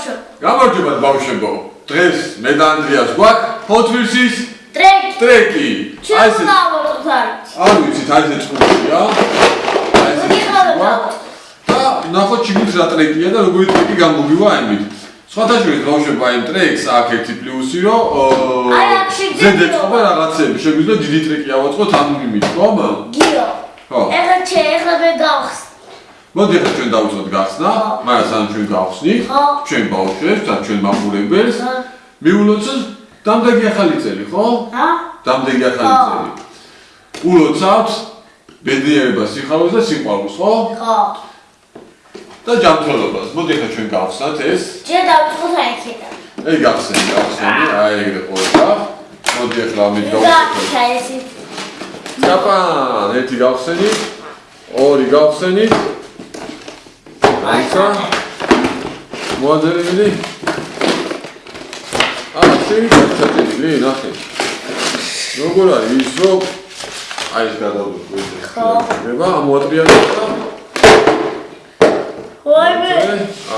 ბავშვო. გამარჯობა ბავშვებო. დღეს მე და ანდრიას გვაქვს ფოთვისის ტრეკი. ტრეკი. ავიღოთ არის. არ ვიცით, აი ეს წყურია. აი ეს და ნახოთ ჩიგით რა ტრეკია და როგორი ტრეკი გამოგივა ამით. სხვათა შორის ბავშვებო აი ტრეკს აქ ერთი პლუსი რომ აი, აქ შეგვიძლია. ზედ ეწყობა რაღაცები, შეგვიძლია დიდი ტრეკი ავაწყოთ ამ იმით, ხომ? გიო. ხო. ეხლა ჩე ეხლა მე გავხს. მოდი ახლა ჩვენ დავუწყოთ გახსნა, მაგრამ სანამ ჩვენ გავხსნით, ჩვენ ბავშვებს და ჩვენ მაყურებელს მიულოცოთ დამდეგი ახალი წელი, ხო? ჰა? დამდეგი ახალი წელი. ულოცავთ ბედნიერებას, სიხარულს და სიყვარულს, ხო? ხო. და ჯანმრთელობას. მოდი ახლა ჩვენ გავხსნათ ეს. ჩე დავწყოთ აი იქიდან. აი გავხსნით, გავხსნით, აი ეგრე ყოლება. მოდი ახლა ამით და გავხსნით. ჩაესი. ჯაპან, ერთი გავხსენით, ორი გავხსენით. აიცა. მოადერები. აა, შეიძლება ჩაწერილი, ნახე. როგორ არის ის რომ აი ეს გადავდო ხო. გება ამოატრიალებს და ვაიმე.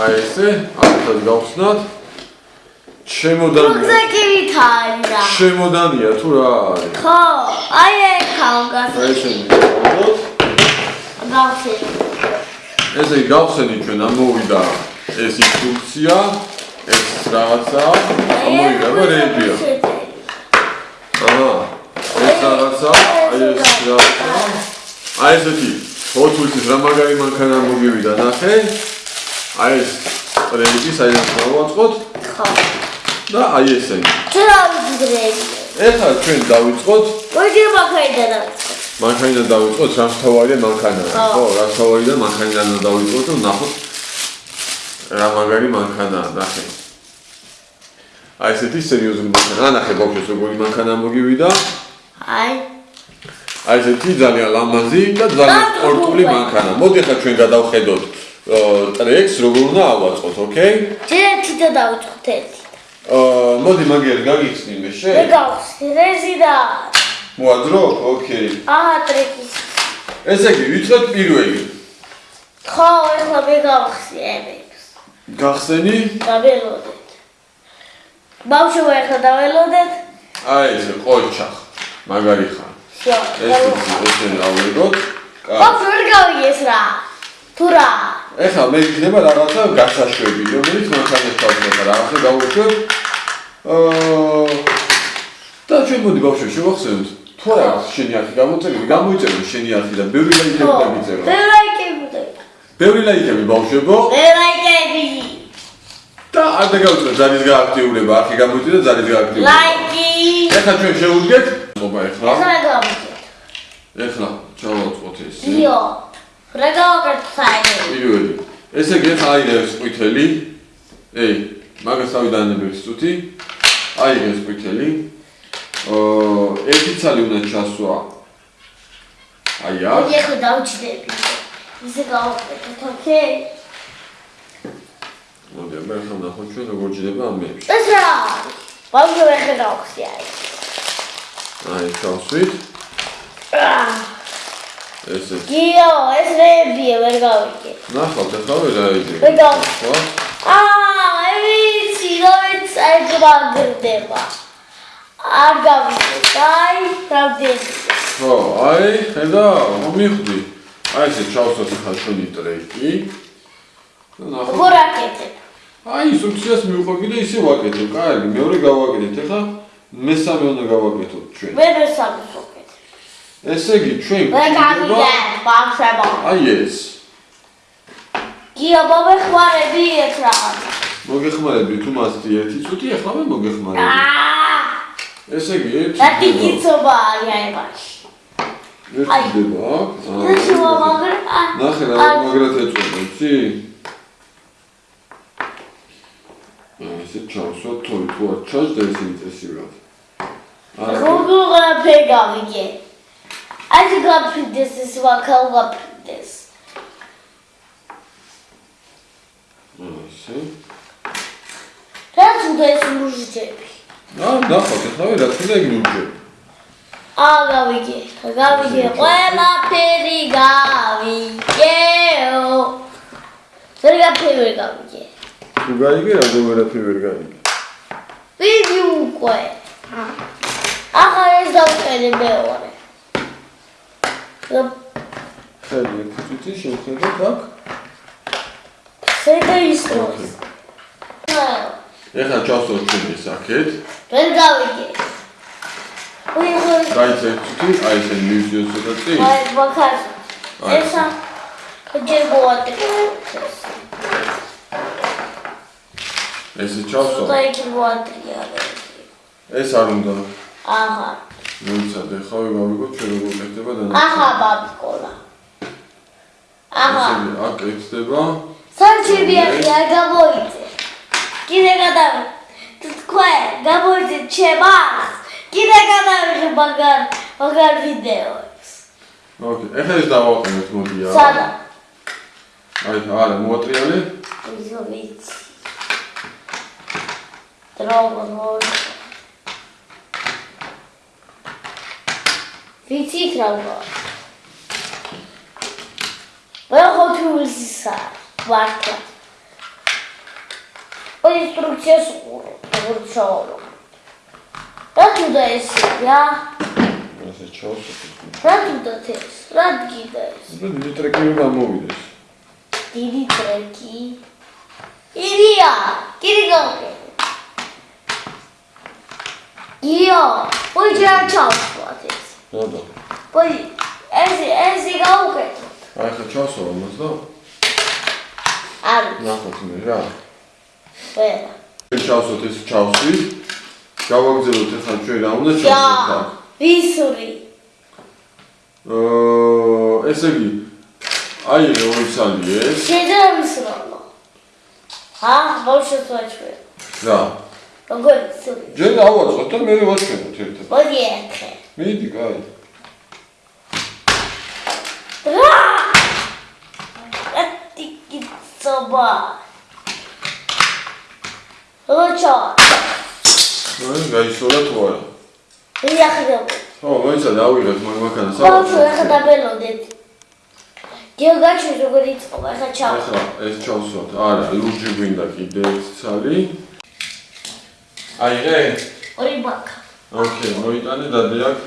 აი ესე, ახლა გავხსნათ. შემოდანია. რუგზაკივით არის რა. შემოდანია თუ რა არის? ხო, აი ეგ ხალგას. აი ესენი გავხსნათ. ესე გავხსენით ჩვენ ამოვიდა ეს ინსტრუქცია, ეს რაღაცა, ამოვიდა ბერებია. აჰა. ეს რაღაცა, აი ეს რაღაცა. აი ესეთი ფოთულის რა მაგარი მანქანა მოგივიდა, ნახე. აი ეს ტრეიდი საერთოდ გავაწყოთ ხო. და აი ესენი. ჩრავიდრე. ეხლა ჩვენ დავიწყოთ მოდი მაგაიდან დავწყოთ. მანქანიდან დავიწყოთ სამთავარია მანქანა. ხო. ხო, რა თავარიდან მანქანიდან დავიწყოთ და ნახოთ რა მაგარი მანქანაა, ნახე. აი ესეთი სერიოზული მანქანა. ნახე ბავშვებს როგორი მანქანა მოგივიდა. აი. აი ესეთი ძალიან ლამაზი და ძალიან სპორტული მანქანა. მოდი ახლა ჩვენ გადავხედოთ ტრეკს როგორ უნდა ავაწყოთ, ოკეი? ერთი და დავწყოთ ერთი. აა მოდი მაგერ გაგიხსნი მე მე შე. გავხსნი რეზიდა. მოადრო? ოკეი. ატრიკის. ესე იგი, ვიწყებთ პირველი. ხო, ახლა მე გავხსენებს. გახსენი? დაველოდეთ. ბავშვო, ახლა დაველოდეთ. აი, ეს ყოჩა. მაგარი ხარ. ეს ესე დავერგოთ. ბავშვო, ვერ გავიგეს რა. თუ რა. ეხლა მე იქნება რაღაცა გასაშვები, რომელიც მანქანას თავდება, რაღაცა გავუშვებ. აა და ჩვენ მოდი ბავშვო შევახსენოთ. თუ არა შენი არხი გამოწერილი, გამოიწერო შენი არხი და ბევრი ლაიქები დაგიწერო. მე ლაიკები. ბევრი ლაიქები ბავშვებო მე ლაიკები. და არ დაგავიწყოთ ძალის გააქტიურება, არხი გამოიწირა ძალის გააქტიურება. ლაიკი. ეხლა ჩვენ შევუდგეთ. ობა ეხლა. ეხლა გავიგეთ. ეხლა ჩავაწყოთ ეს. იო. რა გავაკეთე საერთოდ? პირველი. ესე იგი ეხლა აი ეს ყვითელი. ეი, მაგას თავი დაანებებს წუთი. აი ეს ყვითელი. ერთი ცალი უნდა ჩასვა. აი აქ. მოდი ახლა დავჭდები. ისე გავაკეთეთ, ოკეი? მოდი, მე ახლა ნახოთ ჩვენ როგორ ჯდება ამ მეებში. ეს რა? ბავშვო ეხლა გავხსნი აი. აი, ჩავსვით. ესე. გიო, ეს რეებია, ვერ გავიგე. ნახავთ ახლა რა იდეა. ვერ გავიგე. ხო? აა, ვიცი, რომელიც აი გვაგრდება. არ გავიგე. აი, რამდენი. ხო, აი, ხედა, მომიხდი. აი ესე ჩავსვათ ახლა ჩვენი ტრეკი. და ნახოთ. როგორ აკეთებ? აი, ინსტრუქციას მივყვები და ისე ვაკეთებ. კარგი, მეორე გავაკეთეთ. ახლა მესამე უნდა გავაკეთოთ ჩვენ. მე მესამე ვაკეთებ. ესე იგი, ჩვენ გავიგე, ბავშვებო. აი ეს. გიო, მომეხმარები ეს რაღაცა. მოგეხმარები თუ მასტი ერთი წუთი, ახლა მე მოგეხმარები. აა, ესე იგი, ერთი. რა ხდება. ტიკიცობა არის აი მაშინ. ხდება აქ. ეს მომაგრ. ნახე რა მაგრად ეწონა, იცი? ესე ჩავსვათ თოი თუ არ ჩას და ესე წესივრად. არა. როგორ ფეგავიგე? აი გაფრინდეს ეს ვაკალ გაფრინდეს. ესე. რაც უნდა ეს მუჟიჭები. აა, ნახავთ, ახლა რა თქმა უნდა იგნორჯე. აა გავიგე, გავიგე, ყველაფერი გავიგეო. ვერ გაფერი ვერ გავიგე. თუ გაიგე რა ვერაფერი ვერ გაიგე ვიდი უკვე. ახლა ეს დავწერე მეორე. ხელი ერთი წუთი შევხედოთ აქ შეიძლება ისროს. ეხლა ჩავსვათ ჩვენი საკეთ ვერ გავიგე. უი ხოი გაიცა ერთი წუთი აი ესე მივიდიოს ცოტა წინ აი ბაქარ. ესა ჯერ მოატე. ესე ჩავსვათ და იქ მოატრია. ეს არ უნდა აჰა. მოიცადე ხო გავიგოთ ჩვენ როგორ კეთდება და აჰა ბაბკოლა. აჰა. ესე აქ კეთდება სანჩები არ გამოიწე. კიდე გადავ თქვენ გამოიწე ჩემას. კიდე გადავიღე მაგარ მაგარ ვიდეოებს. ოკეი ეხლა ეს დავაყენოთ მოდი არა სადა? აი არა მოატრიალე ისო ვიცი. დროგო. ვიცით რა ვარ. ვერ ხოთულსა ინსტრუქციას უყურებ, როგორც შევავლობ. რა თუნდა ეს რა? ესე ჩავსვით. რა თუნდა ეს? რა გიდა ეს? დიდი ტრეკი რომ ამოვიდეს. დიდი ტრეკი. ილია, გირი გავყე. იო, ოჯა ჩავსვათ ეს. ნადო. ბოი, ეს ეს გავუკეთოთ. აი ხა ჩავსვა მას და? არ. ნახოთ მე რა. ვერა. ჩავსვათ ეს ჩავსვი გავაგზავნოთ ახლა ჩვენ რა უნდა ჩავსვათ აქ ვისური. აა ესე იგი აი ეს ორი სალი ეს შეიძლება ვისროლო. ა, ბავშვს ვაჩვე. რა როგორ ვისური? ჯერ დავაწყოთ და მე ვაჩვენოთ ერთად მოდი ერთხე. მიდი კაი რა! ეთი კიცობა. როჩა, აი გაიშორა თუ არა მიახდო. ხო მოიცა დავიღეთ მაგ მაქანა ბავშვი ახლა დაბელოდეთ. გეოგაჩი როგორ იწყობა ახლა ჩავ. ახლა ეს ჩავსვათ არა ლურჯი გვინდა კიდე ერთი სალი აი რე ორი ბაკა. ოკეი მოიტანე დადე აქ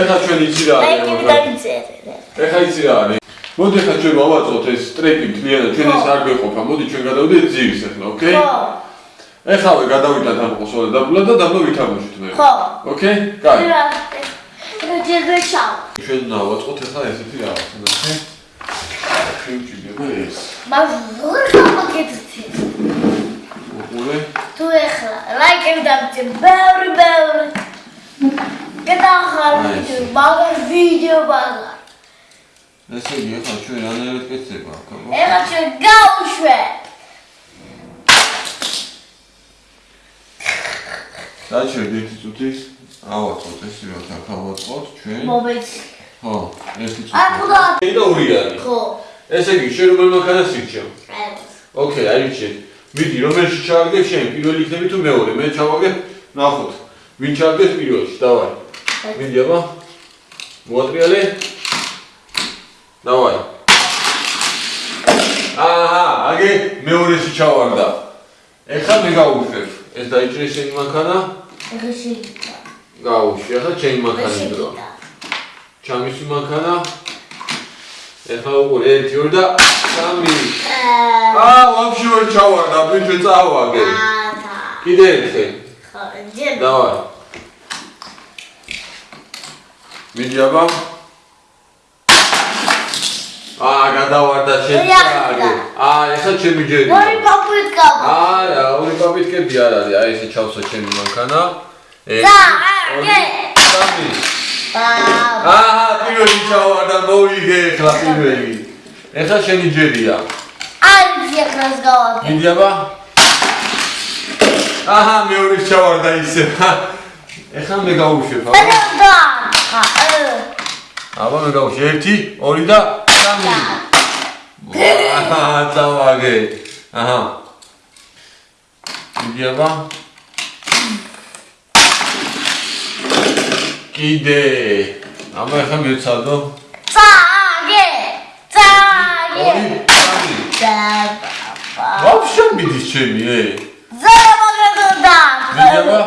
ეხლა ჩვენ იცი რა აი არის კიდე მაგარი. დავიწერე. ეხლა იცი რა არის მოდი ახლა ჩვენ მოვაწყოთ ეს ტრეკი მთლიანად ჩვენ ეს არ გვეყოფა მოდი ჩვენ გადავიდეთ ძირს ახლა ოკეი ხო, ეხლა გადავიდეთ ამ ყოსოლა დაბლა და დაბლა ვითამაშოთ მე ხო. ოკეი რა. რა ჯერბე ჩავ. ჩვენ ნავაწყოთ ახლა ესეთი რაღაცა ნახე შევჭიდება ეს მას როგორ გამაკეთეთ? უყურე თუ ეხლა ლაიქები დავწე ბევრი ბევრი. გადახარ ვიდეო, მაგარ ვიდეო მაგარ. ესე იგი ახლა ჩვენ რანაირად კეთდება აქ აბა ეხლა ჩვენ გავუშვე. დაჩერდ ერთი წუთი ავაწყოთ ეს რა აქ ავაწყოთ ჩვენ მომეცი. ხო ერთი წუთი აკუდა. ეი და ორი არის ხო. ესე იგი შენ რომელ მანქანას ირჩევ აი. ოკეი აირჩიე მიდი რომელში ჩავაგებ შენ პირველი იქნები თუ მეორე მე ჩავაგებ ნახოთ ვინ ჩავაგებს პირველში დავაი მიდი აბა მოატრიალე დავაი. აჰა აგე მეორეში ჩავარდა. ეხლა მე გავუშვებ ეს დაიჭრე შენი მანქანა? ეხლა შეიძლება. გავუშვი ახლა ვერ მანქანა დრო. ჩამისი მანქანა? ეხლა უყურე ერთი ორი და სამი. აა. აა ვაფშე ვერ ჩავარდა ბიჭო წავაგე კიდე ერთხელ. ხო, ჯერ. დავაი. მიდი აბა აა გადავარდა ახლა. აა ეხლა ჩემი ჯერი ორი პაპუით გავა. არა ორი პაპიტკები არ არის აი ესე ჩავსვა ჩემი მანქანა ერთი, და, აგე. სამი აა. პირველი ჩავარდა მოვიგე ეხლა პირველი ეხლა შენი ჯერია არის ეხლას გავაკეთე. მიდი აბა აჰა მეორე ჩავარდა ისე ეხლა მე გავუშვებ აბა ხა. აბა მე გავუშვებ ერთი ორი და სამი. აჰა წავაგე აჰა. აბა? კიდე. აბა ეხლა მეცადო წაგე. წაგე. და ვაფშე მიდის ჩემი ე. ზარა მაგრა და. მიდება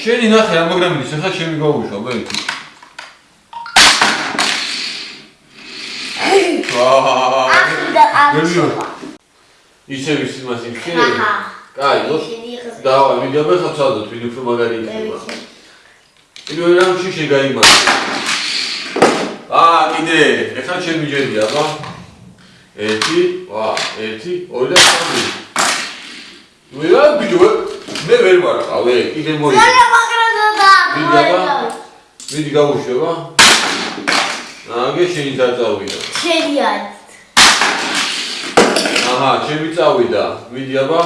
შენი ნახე მიდის ახლა ჩემი გავუშვა ბექი ახლა გელიო. ახლა ისე ვის იმას აჰა. კაი ნუ დავა მიდება ხაცადოთ ვინ უფრო მაგარი იქნება. პირველ რამში შეგაიმართა აა კიდე ეხლა ჩემი ჯერია აბა. ერთი ვა ერთი ორი და სამი. ნუ რა ბიჭო მე ვერ ვარ ყავე კიდე მოი ზარა მაგრა და მიდება მიდი გავუშვება აგე შენი დაწავიდა შენი არის აჰა ჩემი წავიდა მიდი აბა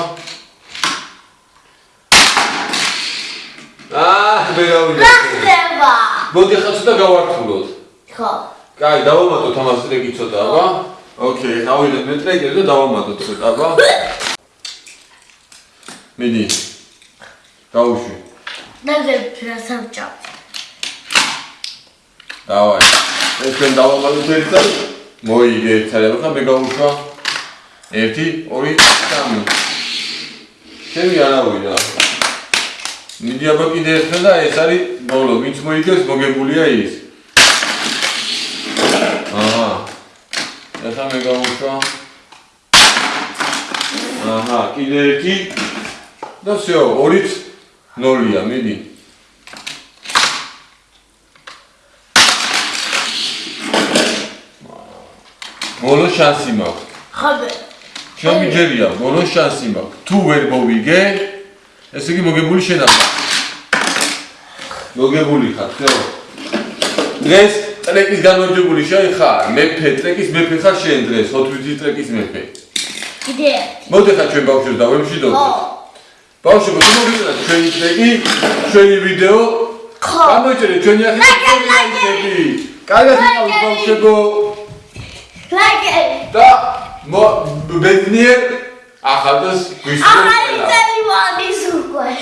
აა მე გავიდა რა ხდება მოდი ახლა ცოტა გავართულოთ ხო კაი, დავამატოთ ამას ტრეკი ცოტა, აბა. ოკეი, გავიდეთ მე ტრეკერზე და დავამატოთ ცოტა, აბა. მიდი. გავუშვი. ნაგებ რა სამჭა დავაი. ეს ჩვენ დავამატოთ ერთად. მოიგე ერთად, ახლა მე გავუშვა. 1 2 3. ჩემი არავინა. მიდი აბა კიდე ერთხელ და ეს არის ბოლო, ვინც მოიგებს, მოგებულია ის. აჰა. ეხლა მე გავუშვა. აჰა, კიდე ერთი. და всё, ორიც ნოლია, მიდი. ბოლო შანსი მაქვს. ხაბე. შემიჯერია, ბოლო შანსი მაქვს. თუ ვერ მოვიგე, ესე იგი მოგებული შენახვა. მოგებული ხარ, ხო? დღეს ტრეკის გამარჯვებული შენ ხარ. მეფე ტრეკის მეფე ხარ შენ დღეს, 4 ტრეკის მეფე. კიდე. მოდი ხარ ჩვენ ბავშვებს დავემშვიდოთ. ხო. ბავშვებო, თუ მოგიწოდეთ ჩვენი ტრეკი, ჩვენი ვიდეო, გამოიწერეთ ჩვენი ახალი ვიდეოები. კარგად იყავით ბავშვებო. ლაიქი და ბედნიერ ახალდას გვისურვებთ. ახალი წელი მოდის უკვე